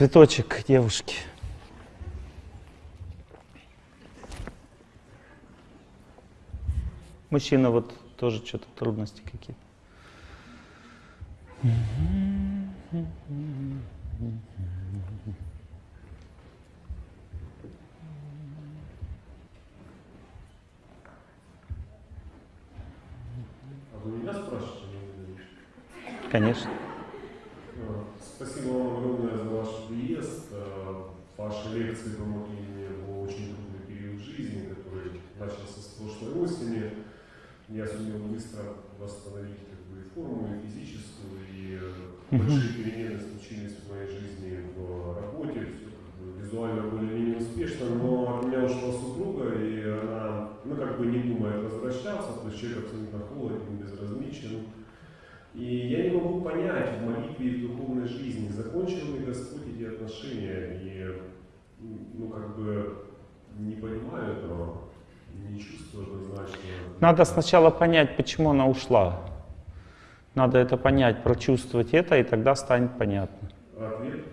Цветочек к девушке. Мужчина вот тоже что-то трудности какие-то. А вы меня спрашиваете, не меня? Конечно. Спасибо вам огромное Ваши лекции помогли мне в очень трудный период жизни, который начался с прошлой осени. Я сумел быстро восстановить как бы, и форму, и физическую, и э, большие перемены случились в моей жизни в работе. Все как бы, визуально более-менее успешно, но от меня ушла супруга, и она, ну как бы не думает возвращаться, то есть человек абсолютно холоден, безразличен. И я не могу понять в молитве и в духовной жизни, закончил ли Господь эти отношения, и ну как бы не понимаю этого, не чувствую однозначно. Надо сначала понять, почему она ушла. Надо это понять, прочувствовать это, и тогда станет понятно. Ответ,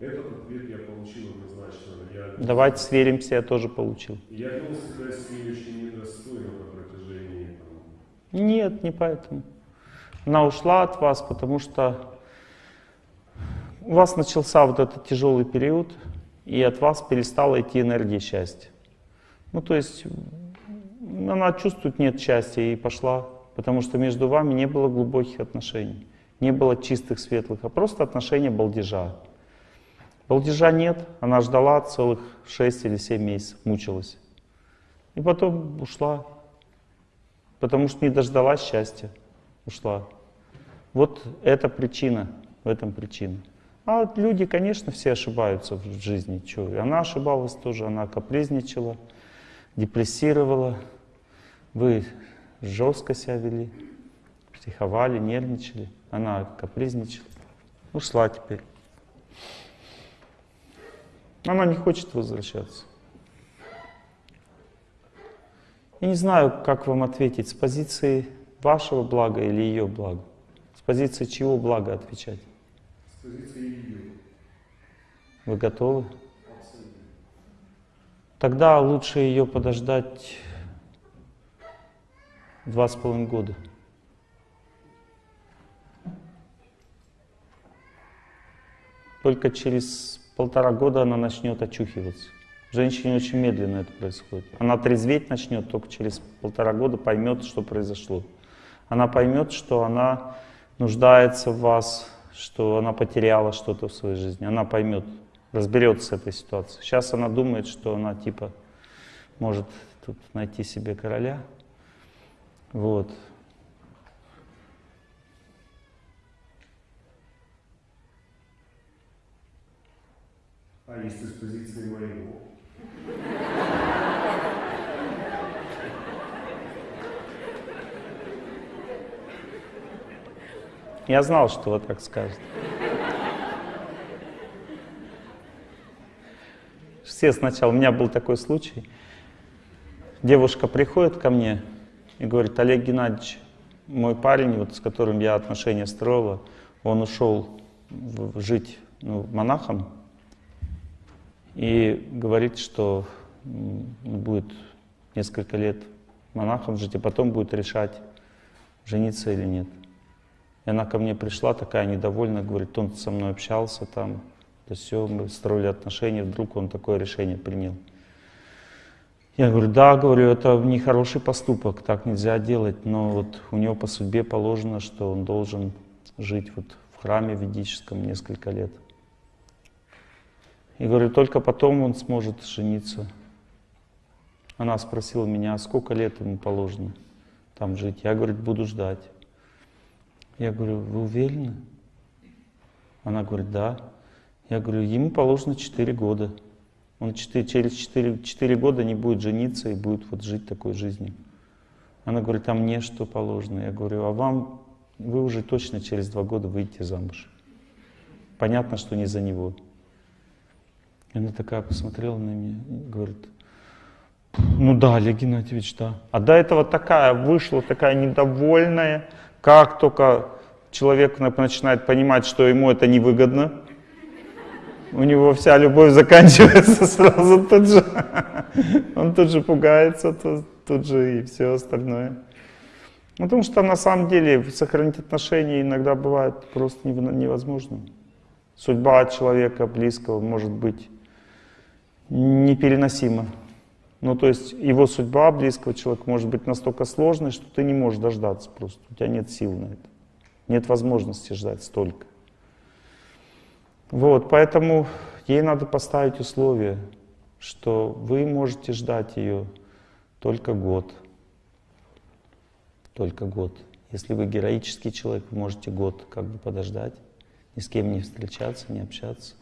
этот ответ я получил однозначно. Я, Давайте сверимся, я тоже получил. я вел себя с ней очень недостойно на протяжении там, Нет, не поэтому. Она ушла от вас, потому что у вас начался вот этот тяжелый период, и от вас перестала идти энергия счастья. Ну, то есть она чувствует нет счастья и пошла, потому что между вами не было глубоких отношений, не было чистых, светлых, а просто отношения балдежа. Балдежа нет, она ждала целых 6 или 7 месяцев, мучилась. И потом ушла, потому что не дождалась счастья, ушла. Вот это причина, в этом причина. А вот люди, конечно, все ошибаются в жизни. Чё? И она ошибалась тоже, она капризничала, депрессировала. Вы жестко себя вели, психовали, нервничали. Она капризничала. Ушла теперь. Она не хочет возвращаться. Я не знаю, как вам ответить, с позиции вашего блага или ее блага. С позиции чьего блага отвечать? Ее. Вы готовы? Абсолютно. Тогда лучше ее подождать два с половиной года. Только через полтора года она начнет очухиваться. Женщине очень медленно это происходит. Она трезветь начнет только через полтора года, поймет, что произошло. Она поймет, что она нуждается в вас, что она потеряла что-то в своей жизни. Она поймет, разберется с этой ситуацией. Сейчас она думает, что она типа может тут найти себе короля. Вот. А если с позиции моего? Я знал, что вы так скажете. Все сначала, у меня был такой случай. Девушка приходит ко мне и говорит, Олег Геннадьевич, мой парень, вот, с которым я отношения строила, он ушел жить ну, монахом и говорит, что будет несколько лет монахом жить, и потом будет решать, жениться или нет. И она ко мне пришла такая недовольная, говорит, он со мной общался там, да все, мы строили отношения, вдруг он такое решение принял. Я говорю, да, говорю, это нехороший поступок, так нельзя делать, но вот у него по судьбе положено, что он должен жить вот в храме ведическом несколько лет. И говорю, только потом он сможет жениться. Она спросила меня, а сколько лет ему положено там жить? Я, говорит, буду ждать. Я говорю, вы уверены? Она говорит, да. Я говорю, ему положено 4 года. Он 4, через 4, 4 года не будет жениться и будет вот жить такой жизнью. Она говорит, а мне что положено? Я говорю, а вам, вы уже точно через 2 года выйдете замуж. Понятно, что не за него. И она такая посмотрела на меня и говорит, ну да, Олег Геннадьевич, да. А до этого такая вышла, такая недовольная, как только человек на- начинает понимать, что ему это невыгодно, у него вся любовь заканчивается сразу тут же. Он тут же пугается, тут, тут же и все остальное. Потому что на самом деле сохранить отношения иногда бывает просто невозможно. Судьба человека близкого может быть непереносима. Ну, то есть его судьба близкого человека может быть настолько сложной, что ты не можешь дождаться просто. У тебя нет сил на это. Нет возможности ждать столько. Вот, поэтому ей надо поставить условие, что вы можете ждать ее только год. Только год. Если вы героический человек, вы можете год как бы подождать, ни с кем не встречаться, не общаться.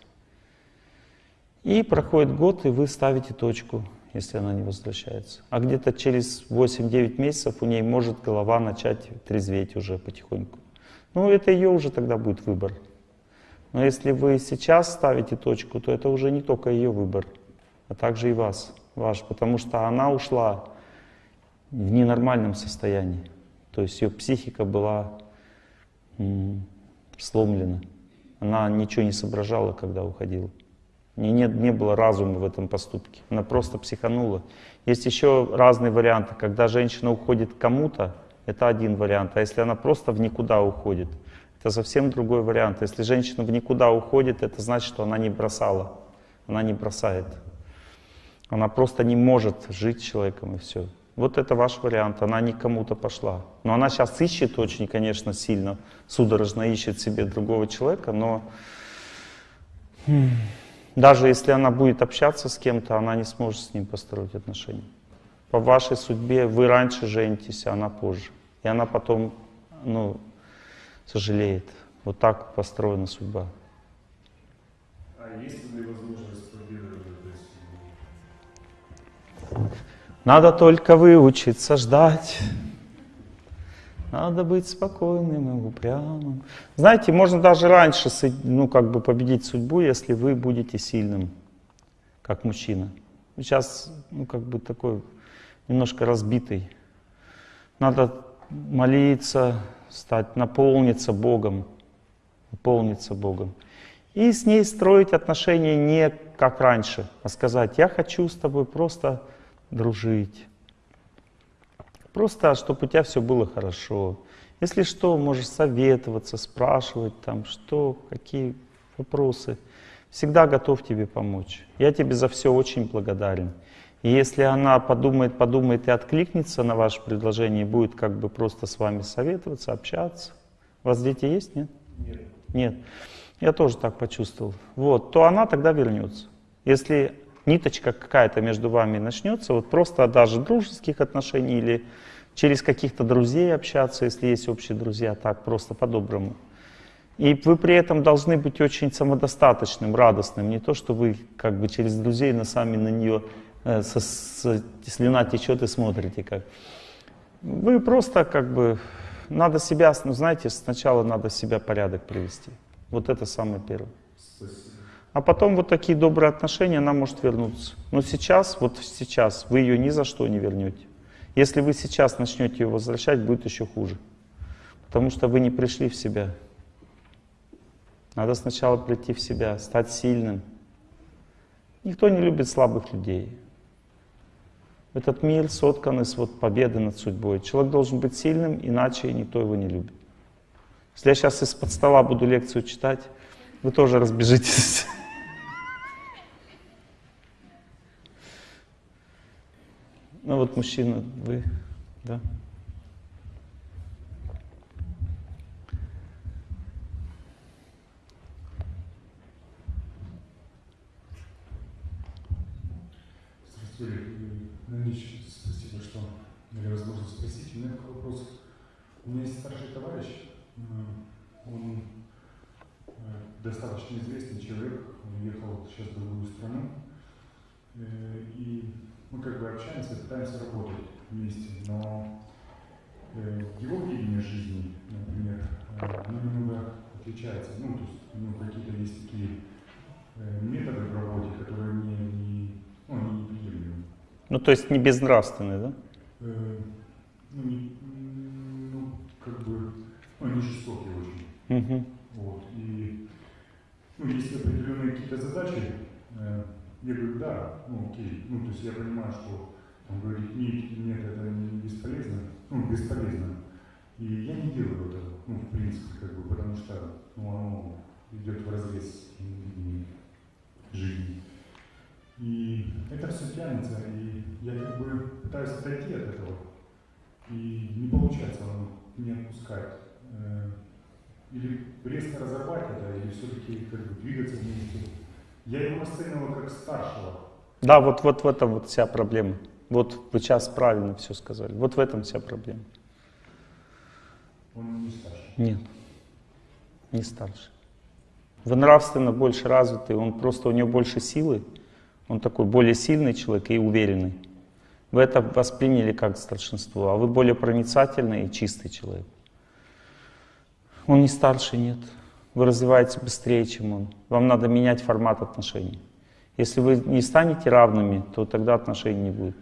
И проходит год, и вы ставите точку, если она не возвращается. А где-то через 8-9 месяцев у ней может голова начать трезветь уже потихоньку. Ну, это ее уже тогда будет выбор. Но если вы сейчас ставите точку, то это уже не только ее выбор, а также и вас, ваш, потому что она ушла в ненормальном состоянии. То есть ее психика была сломлена. Она ничего не соображала, когда уходила. Не, не, не было разума в этом поступке. Она просто психанула. Есть еще разные варианты. Когда женщина уходит кому-то, это один вариант. А если она просто в никуда уходит, это совсем другой вариант. Если женщина в никуда уходит, это значит, что она не бросала. Она не бросает. Она просто не может жить с человеком и все. Вот это ваш вариант, она не кому-то пошла. Но она сейчас ищет очень, конечно, сильно, судорожно ищет себе другого человека, но хм, даже если она будет общаться с кем-то, она не сможет с ним построить отношения. По вашей судьбе вы раньше женитесь, а она позже. И она потом, ну, сожалеет. Вот так построена судьба. А есть ли возможность надо только выучиться ждать. Надо быть спокойным и упрямым. Знаете, можно даже раньше ну, как бы победить судьбу, если вы будете сильным, как мужчина. Сейчас ну, как бы такой немножко разбитый. Надо молиться, стать, наполниться Богом, наполниться Богом. И с ней строить отношения не как раньше, а сказать, я хочу с тобой просто дружить. Просто, чтобы у тебя все было хорошо. Если что, можешь советоваться, спрашивать там, что, какие вопросы. Всегда готов тебе помочь. Я тебе за все очень благодарен. И если она подумает, подумает и откликнется на ваше предложение, будет как бы просто с вами советоваться, общаться. У вас дети есть, нет? Нет. Нет. Я тоже так почувствовал. Вот, то она тогда вернется. Если ниточка какая-то между вами начнется, вот просто даже дружеских отношений или через каких-то друзей общаться, если есть общие друзья, так просто по-доброму. И вы при этом должны быть очень самодостаточным, радостным. Не то, что вы как бы через друзей на сами на нее э, со, со, слюна течет и смотрите как. Вы просто как бы, надо себя, ну знаете, сначала надо себя порядок привести. Вот это самое первое. Спасибо. А потом вот такие добрые отношения, она может вернуться. Но сейчас, вот сейчас, вы ее ни за что не вернете. Если вы сейчас начнете ее возвращать, будет еще хуже. Потому что вы не пришли в себя. Надо сначала прийти в себя, стать сильным. Никто не любит слабых людей. Этот мир соткан из вот победы над судьбой. Человек должен быть сильным, иначе никто его не любит. Если я сейчас из-под стола буду лекцию читать, вы тоже разбежитесь. Ну вот мужчина, вы, да? Спасибо, что дали возможность спросить. У меня такой вопрос. У меня есть старший товарищ, он э, достаточно известный человек, он уехал сейчас в другую страну, э, и мы как бы общаемся, пытаемся работать вместе, но э, его видение жизни, например, э, немного отличается. Ну, то есть у него какие-то есть такие э, методы в работе, которые мне не, ну, они неприемлемы. Ну, то есть не безнравственные, да? Э, ну, не, ну, как бы, ну, они жестокие очень. Угу. Вот, и ну, есть определенные какие-то задачи, э, я говорю, да, ну окей, ну то есть я понимаю, что он говорит, нет, нет, это не бесполезно, ну бесполезно. И я не делаю этого, ну в принципе, как бы, потому что ну, оно идет в разрез жизни. И это все тянется, и я как бы пытаюсь отойти от этого. И не получается оно не отпускать. Э, или резко разорвать это, или все-таки как бы двигаться вместе. Я его расценивал как старшего. Да, вот, вот в этом вот вся проблема. Вот вы сейчас правильно все сказали. Вот в этом вся проблема. Он не старше? Нет, не старше. Вы нравственно больше развитый, он просто у него больше силы, он такой более сильный человек и уверенный. Вы это восприняли как старшинство, а вы более проницательный и чистый человек. Он не старше, нет. Вы развиваетесь быстрее, чем он. Вам надо менять формат отношений. Если вы не станете равными, то тогда отношений не будет.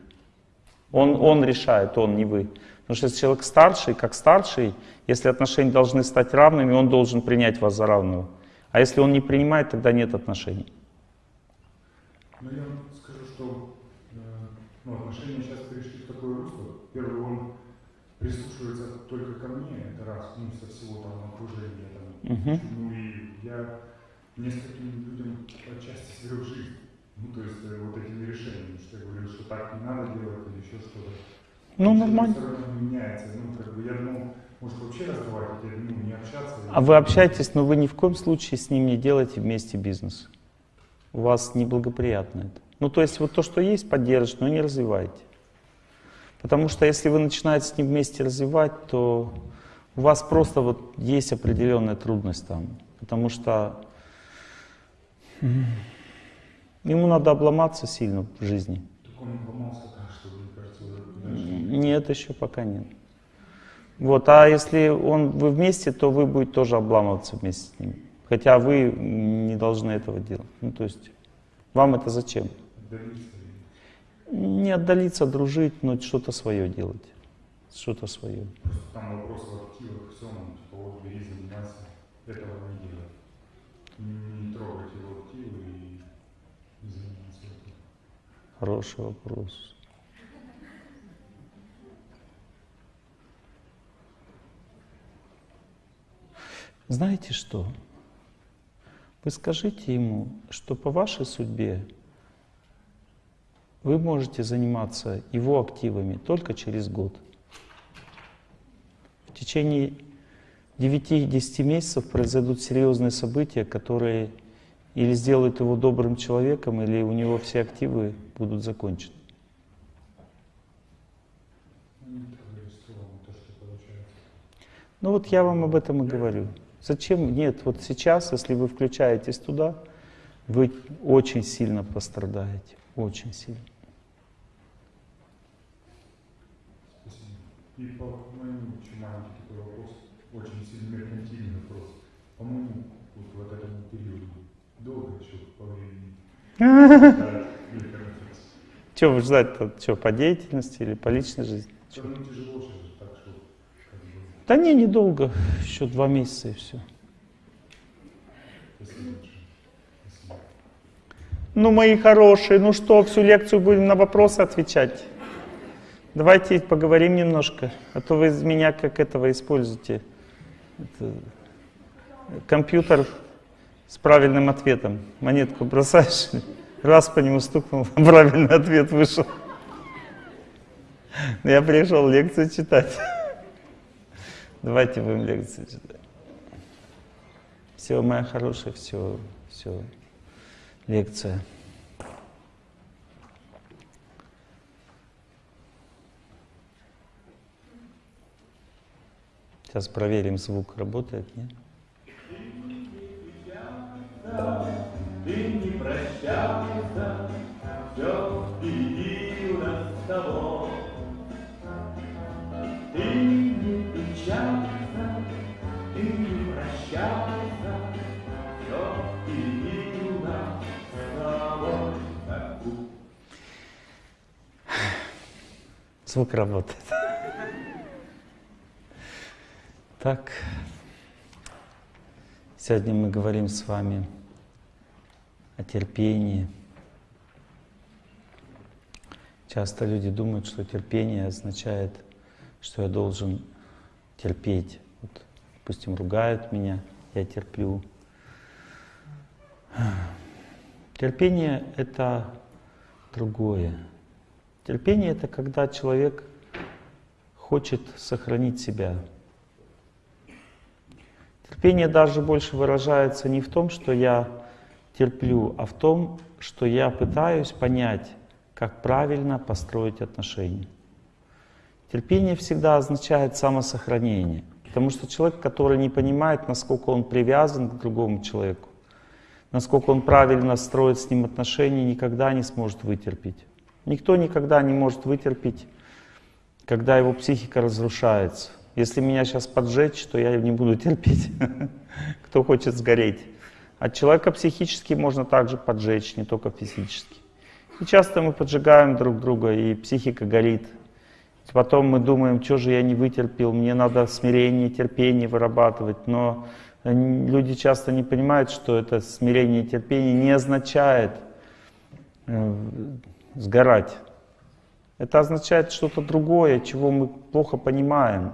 Он, он решает, он, не вы. Потому что если человек старший, как старший, если отношения должны стать равными, он должен принять вас за равного. А если он не принимает, тогда нет отношений. Ну, я скажу, что э, ну, отношения сейчас перешли в такое русло. Первый, он прислушивается только ко мне, это раз, ну, со всего там окружения. Угу. Ну и я нескольким людям отчасти сберег жизнь. Ну, то есть э, вот этими решениями, что я говорю, что так не надо делать или еще что-то. Ну, нормально. одной стороны, меняется. Ну, как бы я думал, может вообще разговаривать, или, ну, не общаться. А вы общаетесь, но вы ни в коем случае с ним не делаете вместе бизнес. У вас неблагоприятно это. Ну, то есть вот то, что есть, поддержите, но не развивайте. Потому что если вы начинаете с ним вместе развивать, то у вас просто вот есть определенная трудность там. Потому что ему надо обломаться сильно в жизни. Так он ломался так, что, мне кажется, уже. Нет, еще пока нет. Вот, а если он, вы вместе, то вы будете тоже обламываться вместе с ним. Хотя вы не должны этого делать. Ну, то есть, вам это зачем? Отдалиться. Не отдалиться, дружить, но что-то свое делать. Что-то свое. Просто там вопрос в активах, всем, типа, вот бери, занимайся, этого не делай. Не, не трогать его активы и не заниматься этим. Хороший вопрос. Знаете что? Вы скажите ему, что по вашей судьбе вы можете заниматься его активами только через год. В течение 9-10 месяцев произойдут серьезные события, которые или сделают его добрым человеком, или у него все активы будут закончены. Ну, вот я вам об этом и говорю. Зачем? Нет, вот сейчас, если вы включаетесь туда, вы очень сильно пострадаете. Очень сильно. И по моему маленький такой вопрос, очень сильно меркантильный вопрос. По-моему, вот вот этому периоду долго еще по времени. Что вы ждать-то? Что, по деятельности или по личной жизни? Да не, недолго. Еще два месяца и все. Ну, мои хорошие, ну что, всю лекцию будем на вопросы отвечать? Давайте поговорим немножко, а то вы меня как этого используете. Это компьютер с правильным ответом. Монетку бросаешь, раз по нему стукнул, правильный ответ вышел. Я пришел лекцию читать. Давайте будем лекцию читать. Все, моя хорошая, все, все. Лекция. Сейчас проверим, звук работает, нет? Ты не прощайся, все впереди у нас с тобой. Ты не печалься, ты не прощайся, все впереди у нас с тобой. Звук работает. Так, сегодня мы говорим с вами о терпении. Часто люди думают, что терпение означает, что я должен терпеть. Вот, допустим, ругают меня, я терплю. Терпение — это другое. Терпение — это когда человек хочет сохранить себя. Терпение даже больше выражается не в том, что я терплю, а в том, что я пытаюсь понять, как правильно построить отношения. Терпение всегда означает самосохранение, потому что человек, который не понимает, насколько он привязан к другому человеку, насколько он правильно строит с ним отношения, никогда не сможет вытерпеть. Никто никогда не может вытерпеть, когда его психика разрушается. Если меня сейчас поджечь, то я не буду терпеть. Кто хочет сгореть. От человека психически можно также поджечь, не только физически. И часто мы поджигаем друг друга, и психика горит. Потом мы думаем, что же я не вытерпел, мне надо смирение, терпение вырабатывать. Но люди часто не понимают, что это смирение и терпение не означает э, сгорать. Это означает что-то другое, чего мы плохо понимаем.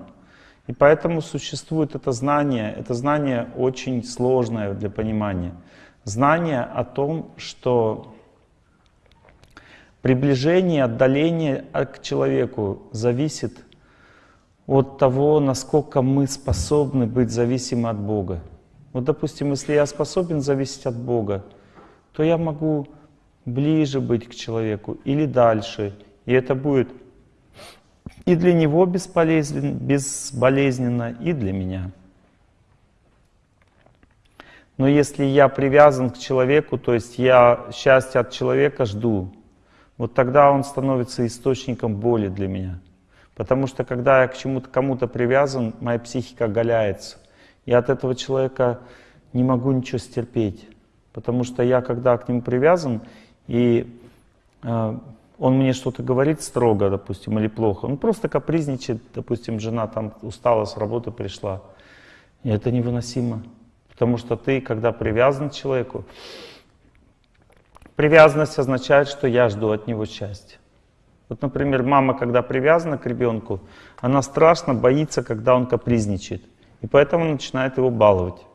И поэтому существует это знание. Это знание очень сложное для понимания. Знание о том, что приближение, отдаление к человеку зависит от того, насколько мы способны быть зависимы от Бога. Вот, допустим, если я способен зависеть от Бога, то я могу ближе быть к человеку или дальше. И это будет и для него бесполезен, безболезненно, и для меня. Но если я привязан к человеку, то есть я счастья от человека жду, вот тогда он становится источником боли для меня. Потому что когда я к чему-то кому-то привязан, моя психика оголяется. Я от этого человека не могу ничего стерпеть. Потому что я, когда к нему привязан, и э, он мне что-то говорит строго, допустим, или плохо, он просто капризничает, допустим, жена там устала с работы, пришла. И это невыносимо. Потому что ты, когда привязан к человеку, привязанность означает, что я жду от него счастья. Вот, например, мама, когда привязана к ребенку, она страшно боится, когда он капризничает. И поэтому начинает его баловать.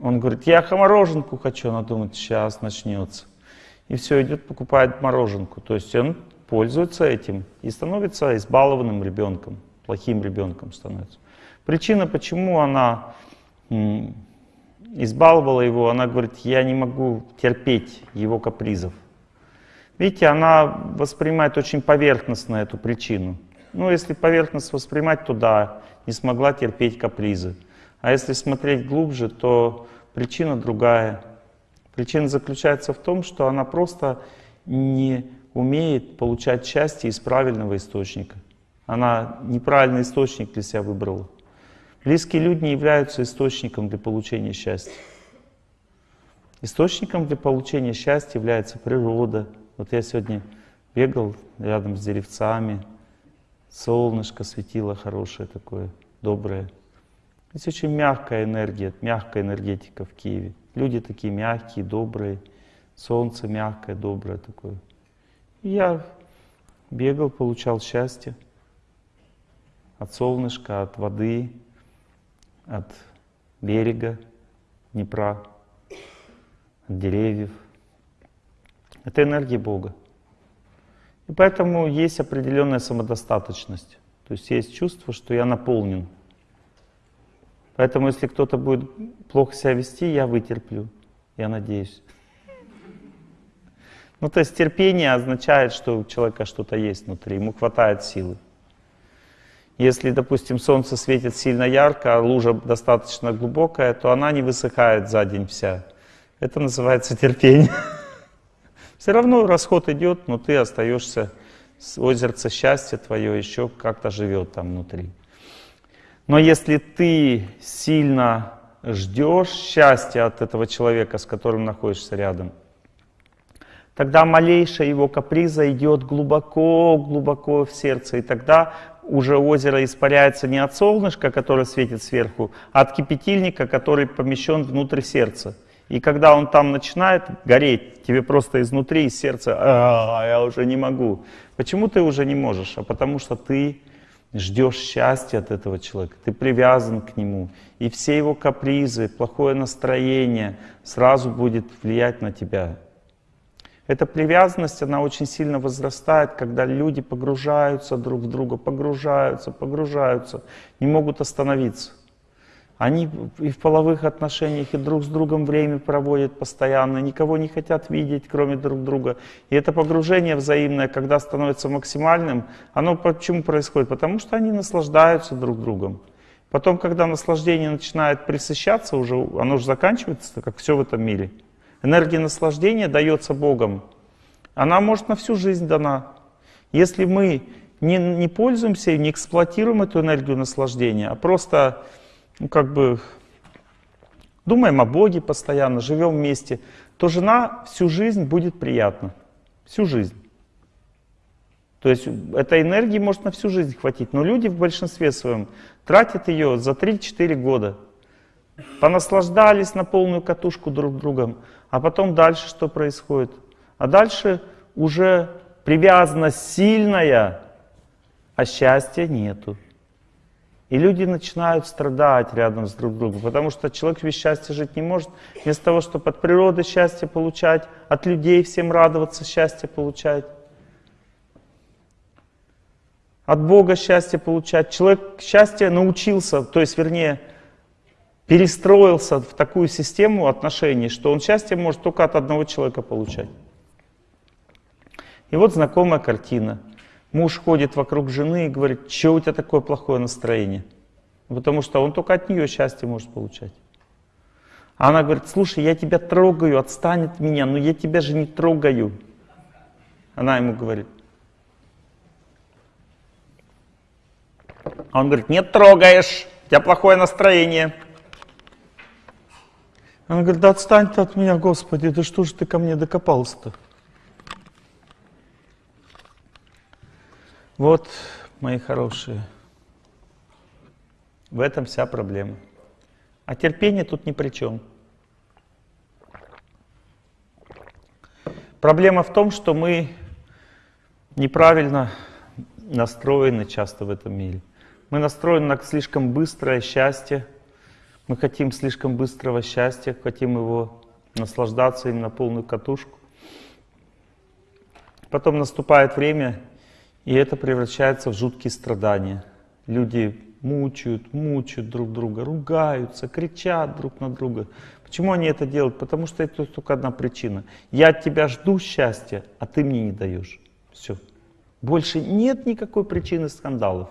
Он говорит, я мороженку хочу. Она думает, сейчас начнется. И все, идет, покупает мороженку. То есть он пользуется этим и становится избалованным ребенком, плохим ребенком становится. Причина, почему она избаловала его, она говорит, я не могу терпеть его капризов. Видите, она воспринимает очень поверхностно эту причину. Ну, если поверхностно воспринимать, то да, не смогла терпеть капризы. А если смотреть глубже, то причина другая. Причина заключается в том, что она просто не умеет получать счастье из правильного источника. Она неправильный источник для себя выбрала. Близкие люди не являются источником для получения счастья. Источником для получения счастья является природа, вот я сегодня бегал рядом с деревцами, солнышко светило хорошее такое, доброе. Здесь очень мягкая энергия, мягкая энергетика в Киеве. Люди такие мягкие, добрые, солнце мягкое, доброе такое. И я бегал, получал счастье от солнышка, от воды, от берега Днепра, от деревьев. Это энергия Бога. И поэтому есть определенная самодостаточность. То есть есть чувство, что я наполнен. Поэтому если кто-то будет плохо себя вести, я вытерплю. Я надеюсь. Ну, то есть терпение означает, что у человека что-то есть внутри, ему хватает силы. Если, допустим, солнце светит сильно ярко, а лужа достаточно глубокая, то она не высыхает за день вся. Это называется терпение. Все равно расход идет, но ты остаешься, озерце счастья твое еще как-то живет там внутри. Но если ты сильно ждешь счастья от этого человека, с которым находишься рядом, тогда малейшая его каприза идет глубоко-глубоко в сердце, и тогда уже озеро испаряется не от солнышка, которое светит сверху, а от кипятильника, который помещен внутрь сердца. И когда он там начинает гореть, тебе просто изнутри, из сердца, а, я уже не могу. Почему ты уже не можешь? А потому что ты ждешь счастья от этого человека, ты привязан к нему. И все его капризы, плохое настроение сразу будет влиять на тебя. Эта привязанность, она очень сильно возрастает, когда люди погружаются друг в друга, погружаются, погружаются, не могут остановиться. Они и в половых отношениях, и друг с другом время проводят постоянно, никого не хотят видеть, кроме друг друга. И это погружение взаимное, когда становится максимальным, оно почему происходит? Потому что они наслаждаются друг другом. Потом, когда наслаждение начинает присыщаться, уже, оно уже заканчивается, как все в этом мире. Энергия наслаждения дается Богом. Она может на всю жизнь дана. Если мы не, не пользуемся и не эксплуатируем эту энергию наслаждения, а просто ну, как бы думаем о Боге постоянно, живем вместе, то жена всю жизнь будет приятна. Всю жизнь. То есть этой энергии может на всю жизнь хватить. Но люди в большинстве своем тратят ее за 3-4 года. Понаслаждались на полную катушку друг другом. А потом дальше что происходит? А дальше уже привязанность сильная, а счастья нету. И люди начинают страдать рядом с друг другом, потому что человек без счастья жить не может. Вместо того, чтобы от природы счастье получать, от людей всем радоваться, счастье получать, от Бога счастье получать. Человек счастье научился, то есть, вернее, перестроился в такую систему отношений, что он счастье может только от одного человека получать. И вот знакомая картина – Муж ходит вокруг жены и говорит, что у тебя такое плохое настроение? Потому что он только от нее счастье может получать. Она говорит, слушай, я тебя трогаю, отстань от меня, но я тебя же не трогаю. Она ему говорит. Он говорит, нет, трогаешь, у тебя плохое настроение. Она говорит, да отстань ты от меня, Господи, да что же ты ко мне докопался-то? Вот, мои хорошие, в этом вся проблема. А терпение тут ни при чем. Проблема в том, что мы неправильно настроены часто в этом мире. Мы настроены на слишком быстрое счастье. Мы хотим слишком быстрого счастья, хотим его наслаждаться им на полную катушку. Потом наступает время, и это превращается в жуткие страдания. Люди мучают, мучают друг друга, ругаются, кричат друг на друга. Почему они это делают? Потому что это только одна причина. Я от тебя жду счастья, а ты мне не даешь. Все. Больше нет никакой причины скандалов.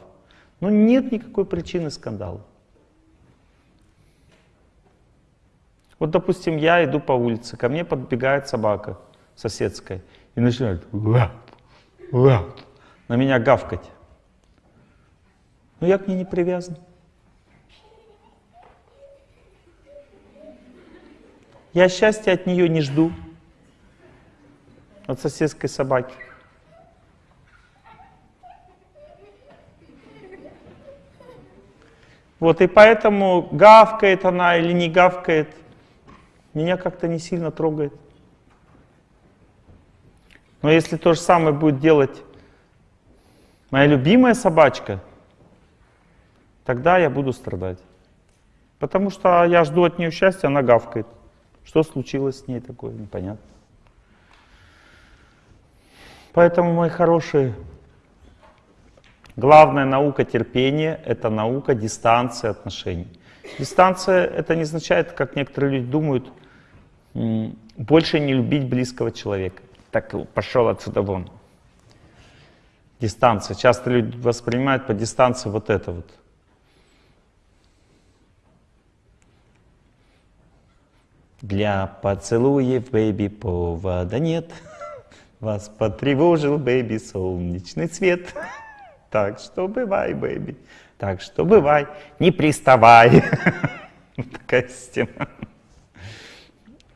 Ну нет никакой причины скандалов. Вот, допустим, я иду по улице, ко мне подбегает собака соседская и начинает лап, лап, на меня гавкать. Но я к ней не привязан. Я счастья от нее не жду, от соседской собаки. Вот и поэтому гавкает она или не гавкает, меня как-то не сильно трогает. Но если то же самое будет делать моя любимая собачка, тогда я буду страдать. Потому что я жду от нее счастья, она гавкает. Что случилось с ней такое, непонятно. Поэтому, мои хорошие, главная наука терпения — это наука дистанции отношений. Дистанция — это не означает, как некоторые люди думают, больше не любить близкого человека. Так пошел отсюда вон дистанция. Часто люди воспринимают по дистанции вот это вот. Для поцелуев, baby, повода нет. Вас потревожил, baby, солнечный свет. Так что бывай, бэйби. Так что бывай, не приставай. Такая система.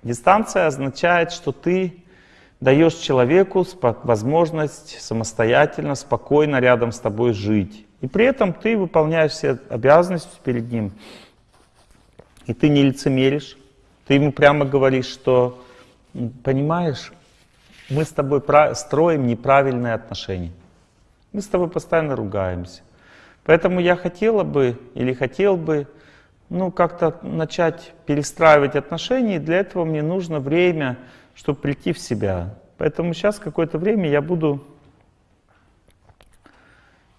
Дистанция означает, что ты даешь человеку возможность самостоятельно, спокойно рядом с тобой жить. И при этом ты выполняешь все обязанности перед ним. И ты не лицемеришь. Ты ему прямо говоришь, что, понимаешь, мы с тобой строим неправильные отношения. Мы с тобой постоянно ругаемся. Поэтому я хотела бы или хотел бы ну, как-то начать перестраивать отношения, и для этого мне нужно время, чтобы прийти в себя. Поэтому сейчас какое-то время я буду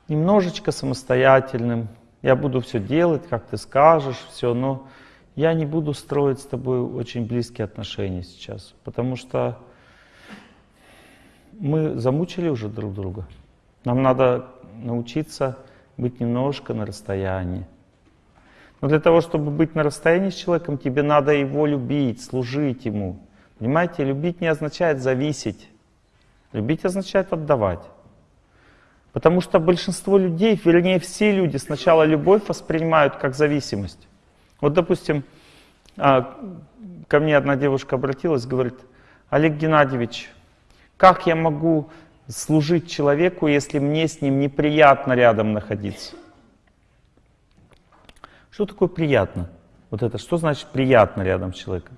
немножечко самостоятельным. Я буду все делать, как ты скажешь, все, но я не буду строить с тобой очень близкие отношения сейчас, потому что мы замучили уже друг друга. Нам надо научиться быть немножко на расстоянии. Но для того, чтобы быть на расстоянии с человеком, тебе надо его любить, служить ему. Понимаете, любить не означает зависеть. Любить означает отдавать. Потому что большинство людей, вернее все люди, сначала любовь воспринимают как зависимость. Вот, допустим, а, ко мне одна девушка обратилась, говорит, Олег Геннадьевич, как я могу служить человеку, если мне с ним неприятно рядом находиться? Что такое приятно? Вот это, что значит приятно рядом с человеком?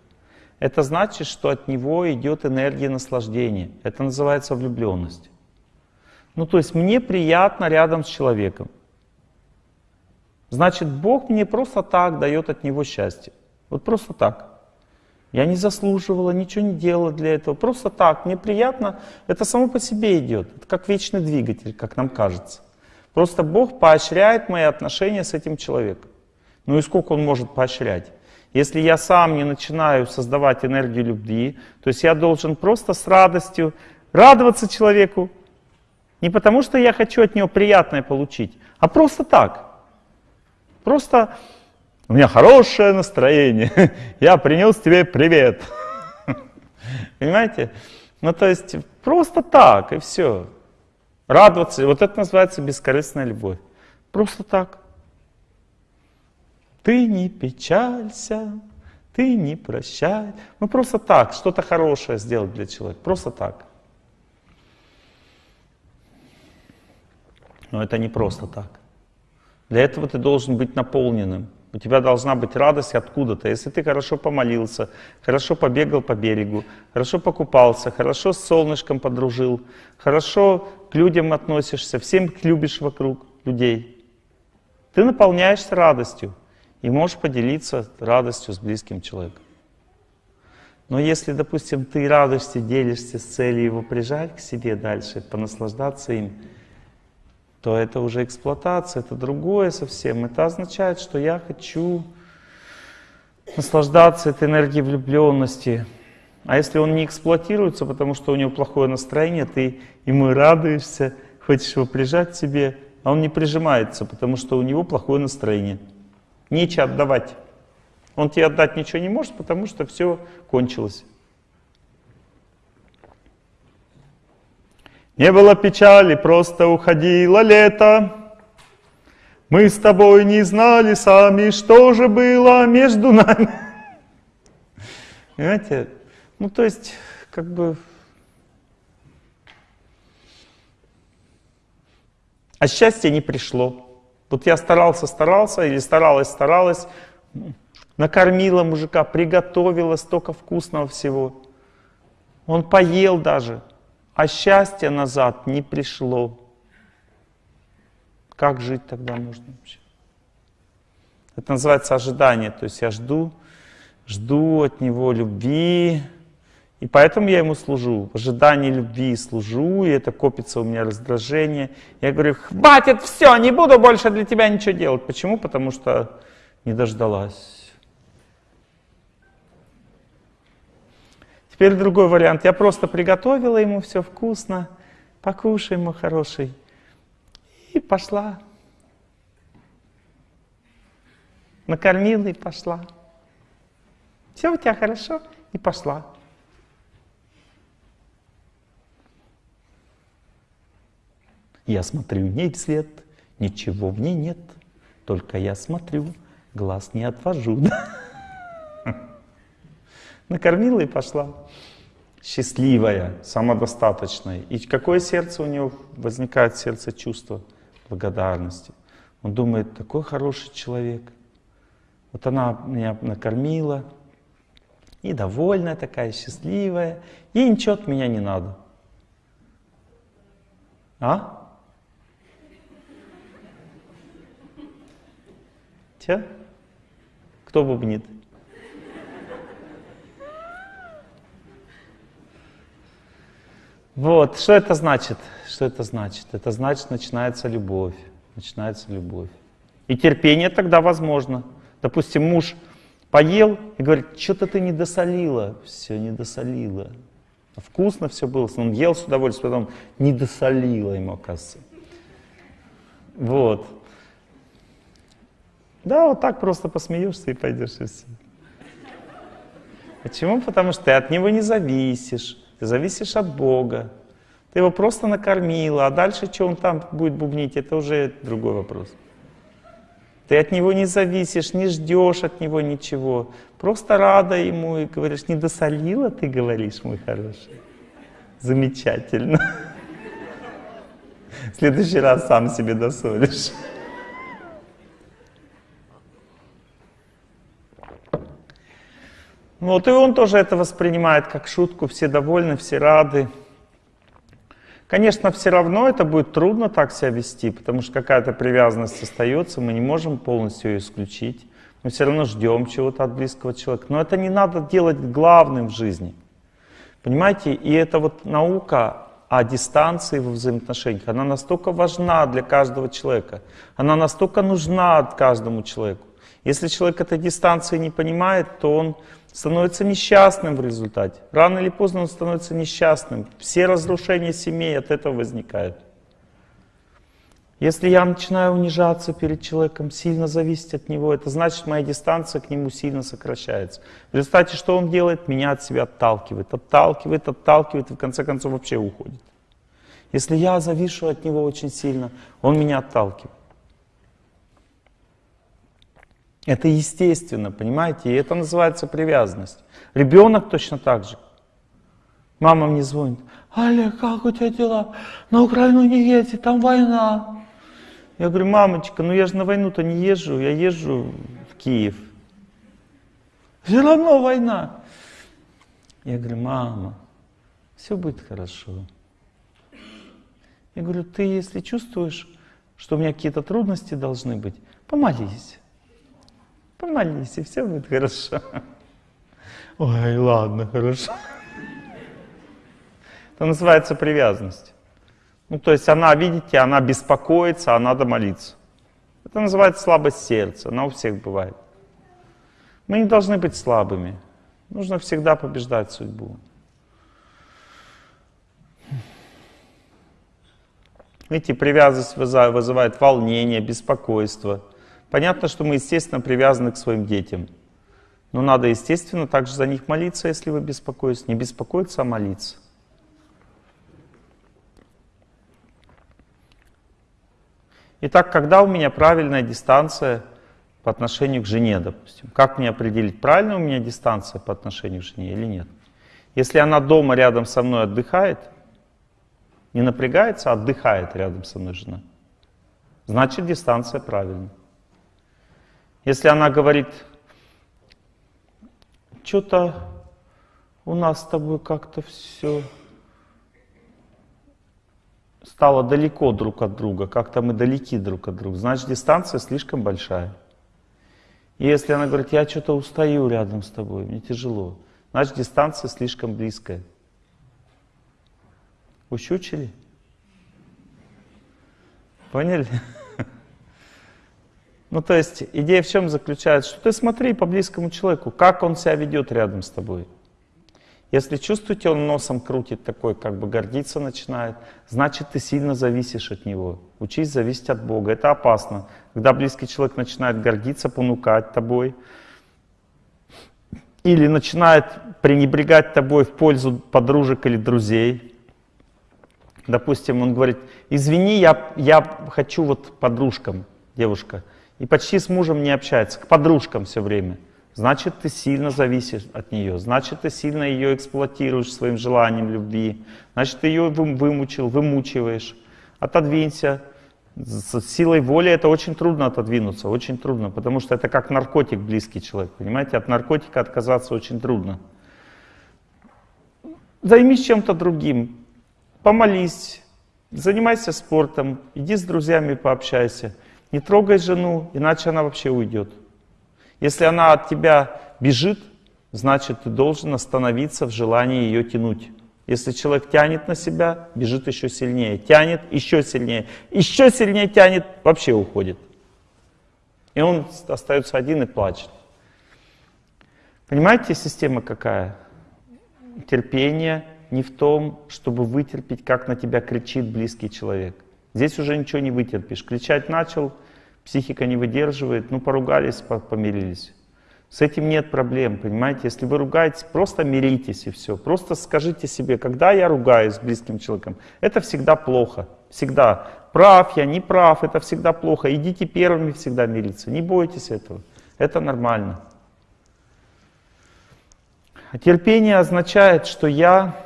Это значит, что от него идет энергия наслаждения. Это называется влюбленность. Ну, то есть мне приятно рядом с человеком. Значит, Бог мне просто так дает от него счастье. Вот просто так. Я не заслуживала, ничего не делала для этого. Просто так, мне приятно. Это само по себе идет. Это как вечный двигатель, как нам кажется. Просто Бог поощряет мои отношения с этим человеком. Ну и сколько Он может поощрять? Если я сам не начинаю создавать энергию любви, то есть я должен просто с радостью радоваться человеку, не потому что я хочу от него приятное получить, а просто так. Просто у меня хорошее настроение, я принес тебе привет. Понимаете? Ну то есть просто так и все. Радоваться, вот это называется бескорыстная любовь. Просто так. Ты не печалься, ты не прощай. Ну просто так, что-то хорошее сделать для человека. Просто так. Но это не просто так. Для этого ты должен быть наполненным. У тебя должна быть радость откуда-то. Если ты хорошо помолился, хорошо побегал по берегу, хорошо покупался, хорошо с солнышком подружил, хорошо к людям относишься, всем любишь вокруг людей, ты наполняешься радостью и можешь поделиться радостью с близким человеком. Но если, допустим, ты радостью делишься с целью его прижать к себе дальше, понаслаждаться им, то это уже эксплуатация, это другое совсем. Это означает, что я хочу наслаждаться этой энергией влюбленности. А если он не эксплуатируется, потому что у него плохое настроение, ты ему радуешься, хочешь его прижать к себе, а он не прижимается, потому что у него плохое настроение. Нечего отдавать. Он тебе отдать ничего не может, потому что все кончилось. Не было печали, просто уходило лето. Мы с тобой не знали сами, что же было между нами. Понимаете? Ну, то есть, как бы... А счастье не пришло. Вот я старался, старался, или старалась, старалась, накормила мужика, приготовила столько вкусного всего. Он поел даже, а счастье назад не пришло. Как жить тогда можно вообще? Это называется ожидание. То есть я жду, жду от него любви, и поэтому я ему служу. В ожидании любви служу, и это копится у меня раздражение. Я говорю, хватит, все, не буду больше для тебя ничего делать. Почему? Потому что не дождалась. Теперь другой вариант. Я просто приготовила ему все вкусно, покушай, мой хороший. И пошла. Накормила и пошла. Все у тебя хорошо? И пошла. Я смотрю в ней вслед, ничего в ней нет, только я смотрю, глаз не отвожу. Накормила и пошла. Счастливая, самодостаточная. И какое сердце у нее возникает, сердце чувства благодарности. Он думает, такой хороший человек. Вот она меня накормила, И довольная такая, счастливая. Ей ничего от меня не надо. А? Че? Кто бубнит? Вот, что это значит? Что это значит? Это значит, начинается любовь. Начинается любовь. И терпение тогда возможно. Допустим, муж поел и говорит, что-то ты не досолила. Все, не досолила. Вкусно все было, он ел с удовольствием, потом не досолила ему, оказывается. Вот. Да, вот так просто посмеешься и пойдешь и все. Почему? Потому что ты от него не зависишь. Ты зависишь от Бога. Ты его просто накормила, а дальше что он там будет бубнить, это уже другой вопрос. Ты от него не зависишь, не ждешь от него ничего. Просто рада ему и говоришь, не досолила ты, говоришь, мой хороший. Замечательно. В следующий раз сам себе досолишь. Вот и он тоже это воспринимает как шутку, все довольны, все рады. Конечно, все равно это будет трудно так себя вести, потому что какая-то привязанность остается, мы не можем полностью ее исключить. Мы все равно ждем чего-то от близкого человека. Но это не надо делать главным в жизни. Понимаете, и это вот наука о дистанции во взаимоотношениях, она настолько важна для каждого человека, она настолько нужна каждому человеку. Если человек этой дистанции не понимает, то он становится несчастным в результате. Рано или поздно он становится несчастным. Все разрушения семей от этого возникают. Если я начинаю унижаться перед человеком, сильно зависеть от него, это значит, моя дистанция к нему сильно сокращается. В результате что он делает? Меня от себя отталкивает, отталкивает, отталкивает и в конце концов вообще уходит. Если я завишу от него очень сильно, он меня отталкивает. Это естественно, понимаете? И это называется привязанность. Ребенок точно так же. Мама мне звонит. Олег, как у тебя дела? На Украину не едь, там война. Я говорю, мамочка, ну я же на войну-то не езжу, я езжу в Киев. Все равно война. Я говорю, мама, все будет хорошо. Я говорю, ты если чувствуешь, что у меня какие-то трудности должны быть, помолись. Помолись, и все будет хорошо. Ой, ладно, хорошо. Это называется привязанность. Ну, то есть она, видите, она беспокоится, а надо молиться. Это называется слабость сердца, она у всех бывает. Мы не должны быть слабыми. Нужно всегда побеждать судьбу. Видите, привязанность вызывает волнение, беспокойство. Понятно, что мы, естественно, привязаны к своим детям. Но надо, естественно, также за них молиться, если вы беспокоитесь. Не беспокоиться, а молиться. Итак, когда у меня правильная дистанция по отношению к жене, допустим? Как мне определить, правильная у меня дистанция по отношению к жене или нет? Если она дома рядом со мной отдыхает, не напрягается, а отдыхает рядом со мной жена, значит дистанция правильная. Если она говорит, что-то у нас с тобой как-то все стало далеко друг от друга, как-то мы далеки друг от друга, значит дистанция слишком большая. Если она говорит, я что-то устаю рядом с тобой, мне тяжело, значит дистанция слишком близкая. Ущучили? Поняли? Ну, то есть идея в чем заключается? Что ты смотри по близкому человеку, как он себя ведет рядом с тобой. Если чувствуете, он носом крутит такой, как бы гордиться начинает, значит, ты сильно зависишь от него. Учись зависеть от Бога. Это опасно. Когда близкий человек начинает гордиться, понукать тобой, или начинает пренебрегать тобой в пользу подружек или друзей. Допустим, он говорит, извини, я, я хочу вот подружкам, девушка, и почти с мужем не общается, к подружкам все время – значит, ты сильно зависишь от нее, значит, ты сильно ее эксплуатируешь своим желанием любви, значит, ты ее вымучил, вымучиваешь. Отодвинься, С силой воли это очень трудно отодвинуться, очень трудно, потому что это как наркотик близкий человек, понимаете? От наркотика отказаться очень трудно. Займись чем-то другим, помолись, занимайся спортом, иди с друзьями пообщайся. Не трогай жену, иначе она вообще уйдет. Если она от тебя бежит, значит ты должен остановиться в желании ее тянуть. Если человек тянет на себя, бежит еще сильнее, тянет еще сильнее, еще сильнее тянет, вообще уходит. И он остается один и плачет. Понимаете, система какая? Терпение не в том, чтобы вытерпеть, как на тебя кричит близкий человек. Здесь уже ничего не вытерпишь. Кричать начал, психика не выдерживает, ну поругались, помирились. С этим нет проблем, понимаете? Если вы ругаетесь, просто миритесь и все. Просто скажите себе, когда я ругаюсь с близким человеком, это всегда плохо. Всегда. Прав я, не прав, это всегда плохо. Идите первыми всегда мириться. Не бойтесь этого. Это нормально. Терпение означает, что я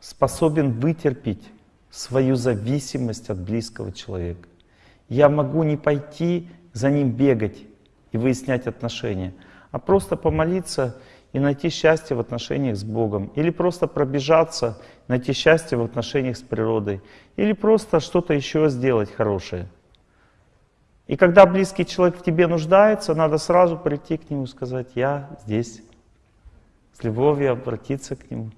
способен вытерпеть свою зависимость от близкого человека. Я могу не пойти за ним бегать и выяснять отношения, а просто помолиться и найти счастье в отношениях с Богом. Или просто пробежаться, найти счастье в отношениях с природой. Или просто что-то еще сделать хорошее. И когда близкий человек в тебе нуждается, надо сразу прийти к нему и сказать, я здесь. С любовью обратиться к нему.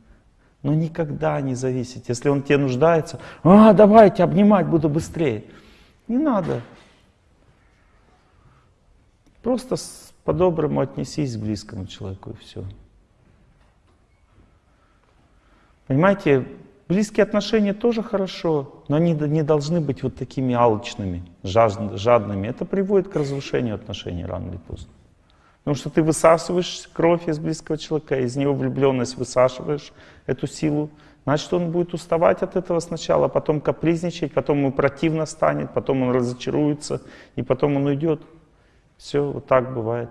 Но никогда не зависеть. Если он тебе нуждается, а, давайте обнимать буду быстрее. Не надо. Просто по-доброму отнесись к близкому человеку и все. Понимаете, близкие отношения тоже хорошо, но они не должны быть вот такими алчными, жадными. Это приводит к разрушению отношений рано или поздно. Потому что ты высасываешь кровь из близкого человека, из него влюбленность высашиваешь, эту силу. Значит, он будет уставать от этого сначала, потом капризничать, потом ему противно станет, потом он разочаруется, и потом он уйдет. Все вот так бывает.